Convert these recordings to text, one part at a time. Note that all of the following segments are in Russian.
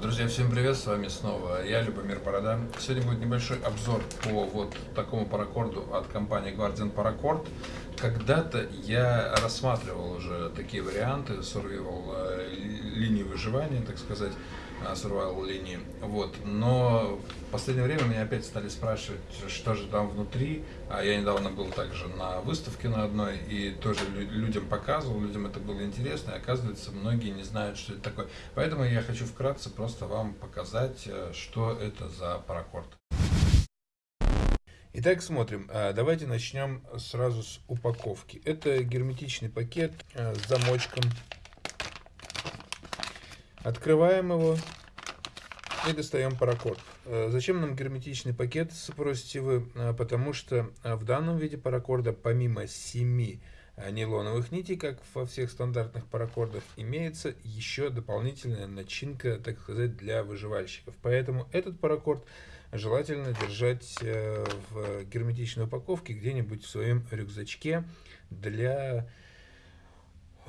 Друзья, всем привет, с вами снова я, Любомир Борода. Сегодня будет небольшой обзор по вот такому паракорду от компании Guardian Paracord. Когда-то я рассматривал уже такие варианты, survival э, линии выживания, так сказать, э, survival линии. Вот. Но в последнее время меня опять стали спрашивать, что же там внутри. А я недавно был также на выставке на одной и тоже людям показывал, людям это было интересно, и оказывается, многие не знают, что это такое. Поэтому я хочу вкратце просто вам показать, э, что это за паракорд. Итак, смотрим. А, давайте начнем сразу с упаковки. Это герметичный пакет а, с замочком. Открываем его и достаем паракорд. А, зачем нам герметичный пакет, спросите вы? Потому что в данном виде паракорда, помимо 7 нейлоновых нитей, как во всех стандартных паракордах, имеется еще дополнительная начинка, так сказать, для выживальщиков. Поэтому этот паракорд желательно держать э, в герметичной упаковке где-нибудь в своем рюкзачке для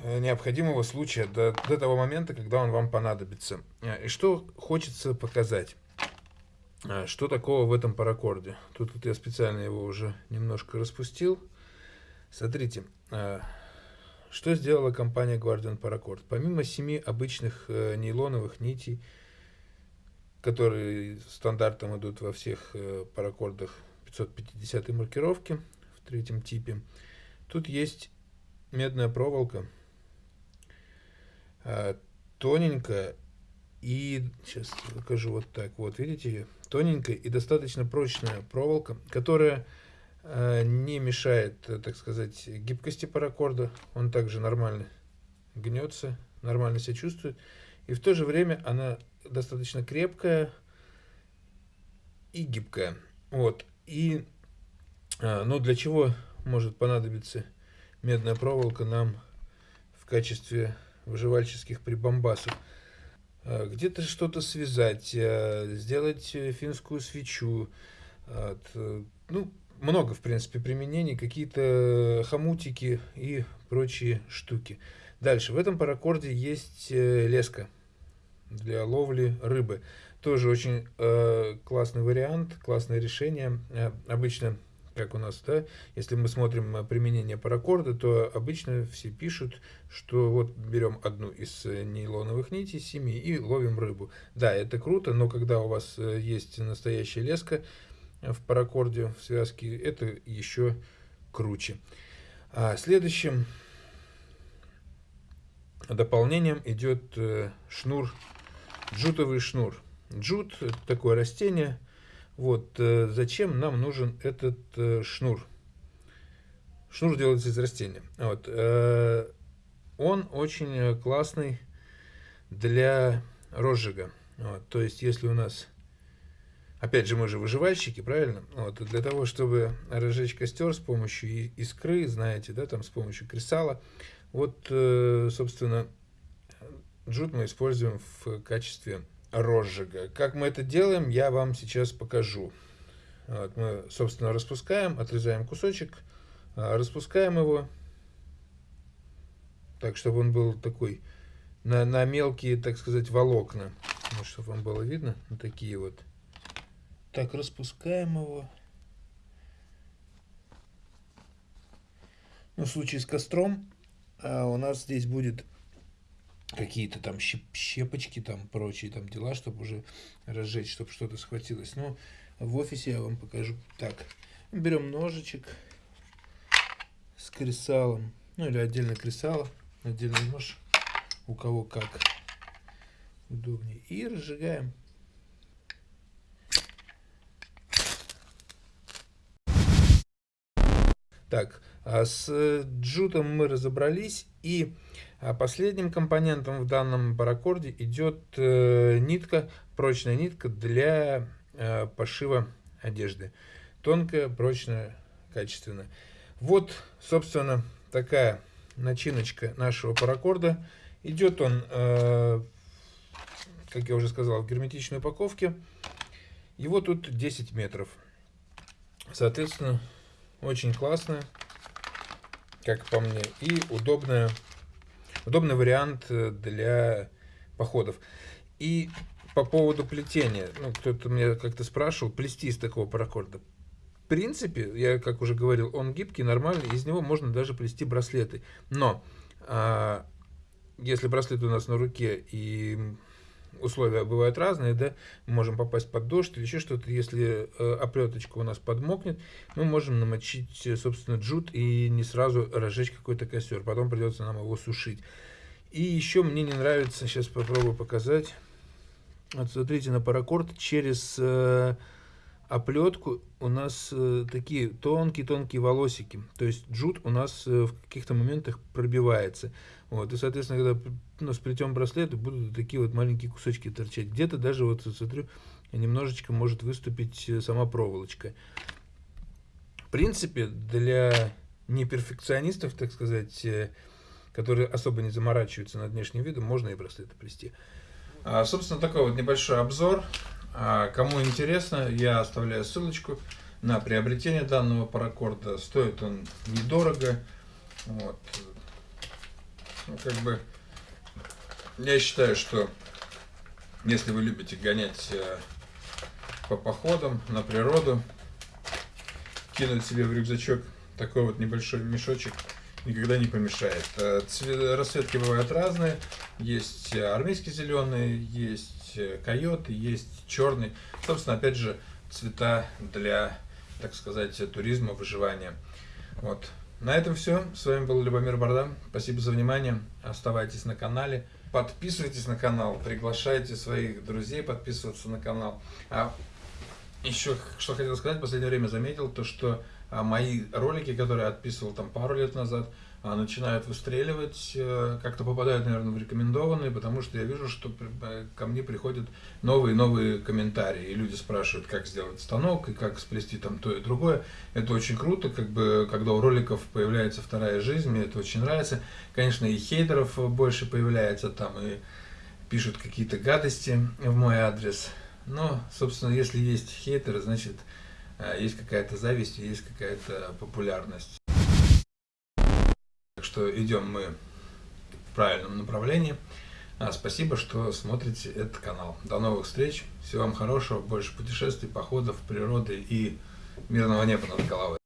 э, необходимого случая до, до того момента, когда он вам понадобится. Э, и что хочется показать? Что такого в этом паракорде? Тут вот я специально его уже немножко распустил. Смотрите, что сделала компания Guardian Paracord? Помимо семи обычных нейлоновых нитей, которые стандартом идут во всех э, паракордах 550 маркировки в третьем типе. Тут есть медная проволока, а, тоненькая и, сейчас покажу вот так, вот видите, тоненькая и достаточно прочная проволока, которая э, не мешает, так сказать, гибкости паракорда, он также нормально гнется, нормально себя чувствует, и в то же время она достаточно крепкая и гибкая. Вот. И, а, ну, для чего может понадобиться медная проволока нам в качестве выживальческих прибамбасов? А, где-то что-то связать, а, сделать финскую свечу, ну, много, в принципе, применений, какие-то хомутики и прочие штуки. Дальше, в этом паракорде есть э, леска для ловли рыбы. Тоже очень э, классный вариант, классное решение. Э, обычно, как у нас, да, если мы смотрим применение паракорда, то обычно все пишут, что вот берем одну из э, нейлоновых нитей, семи, и ловим рыбу. Да, это круто, но когда у вас э, есть настоящая леска в паракорде, в связке, это еще круче. А следующим дополнением идет э, шнур джутовый шнур. Джут – такое растение. Вот э, зачем нам нужен этот э, шнур? Шнур делается из растения. Вот. Э, он очень классный для розжига. Вот. То есть, если у нас... Опять же, мы же выживальщики, правильно? Вот, для того, чтобы разжечь костер с помощью искры, знаете, да, там с помощью кресала, вот, собственно, Джут мы используем в качестве розжига. Как мы это делаем, я вам сейчас покажу. Вот мы, собственно, распускаем, отрезаем кусочек, а, распускаем его, так, чтобы он был такой, на, на мелкие, так сказать, волокна. Вот, чтобы вам было видно, вот такие вот. Так, распускаем его. Ну, в случае с костром а у нас здесь будет какие-то там щепочки, там прочие там дела, чтобы уже разжечь, чтобы что-то схватилось. Но в офисе я вам покажу так. Берем ножичек с кресалом, ну или отдельно кресало, отдельный нож, у кого как удобнее. И разжигаем. Так, с джутом мы разобрались. И а, последним компонентом в данном паракорде идет э, нитка, прочная нитка для э, пошива одежды. Тонкая, прочная, качественная. Вот, собственно, такая начиночка нашего паракорда. Идет он, э, как я уже сказал, в герметичной упаковке. Его тут 10 метров. Соответственно, очень классная, как по мне, и удобная, удобный вариант э, для походов. И по поводу плетения. Ну, кто-то меня как-то спрашивал, плести из такого паракорда. В принципе, я как уже говорил, он гибкий, нормальный, из него можно даже плести браслеты. Но а, если браслет у нас на руке и условия бывают разные, да, мы можем попасть под дождь или еще что-то, если э, оплеточка у нас подмокнет, мы можем намочить, э, собственно, джут и не сразу разжечь какой-то костер, потом придется нам его сушить. И еще мне не нравится, сейчас попробую показать, вот смотрите, на паракорд через э, оплетку у нас э, такие тонкие-тонкие волосики. То есть джут у нас э, в каких-то моментах пробивается. Вот, и, соответственно, когда ну, сплетем браслеты, будут такие вот маленькие кусочки торчать. Где-то даже, вот смотрю, немножечко может выступить э, сама проволочка. В принципе, для неперфекционистов, так сказать, э, которые особо не заморачиваются над внешним видом, можно и браслеты плести. А, собственно, такой вот небольшой обзор. А, кому интересно, я оставляю ссылочку на приобретение данного паракорда. Стоит он недорого. Вот. Ну, как бы, я считаю, что если вы любите гонять э, по походам на природу, кинуть себе в рюкзачок такой вот небольшой мешочек никогда не помешает. Э, расцветки бывают разные. Есть армейский зеленый, есть э, койот, есть черный. Собственно, опять же, цвета для, так сказать, туризма, выживания. Вот. На этом все. С вами был Любомир Бардам. Спасибо за внимание. Оставайтесь на канале. Подписывайтесь на канал. Приглашайте своих друзей подписываться на канал. А еще, что хотел сказать, в последнее время заметил, то что мои ролики, которые я отписывал там пару лет назад, а, начинают выстреливать, э, как-то попадают, наверное, в рекомендованные, потому что я вижу, что э, ко мне приходят новые новые комментарии, и люди спрашивают, как сделать станок, и как сплести там то и другое. Это очень круто, как бы, когда у роликов появляется вторая жизнь, мне это очень нравится. Конечно, и хейтеров больше появляется там, и пишут какие-то гадости в мой адрес. Но, собственно, если есть хейтеры, значит, есть какая-то зависть, есть какая-то популярность что идем мы в правильном направлении. А, спасибо, что смотрите этот канал. До новых встреч. Всего вам хорошего, больше путешествий, походов, природы и мирного неба над головой.